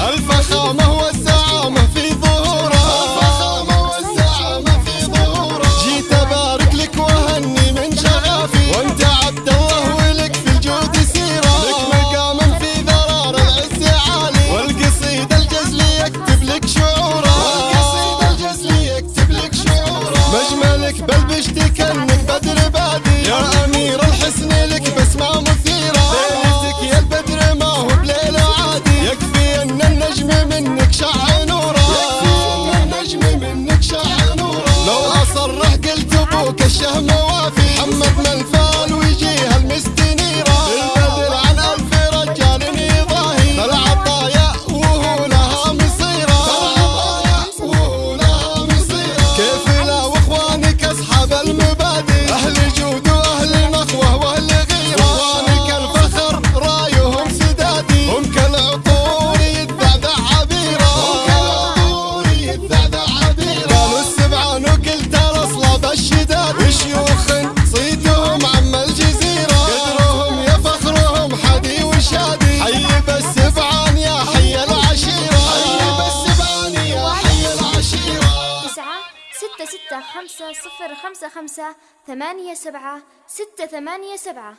Alfa وكشه نوافي محمد ستة ستة خمسة صفر خمسة خمسة ثمانية سبعة ستة ثمانية سبعة.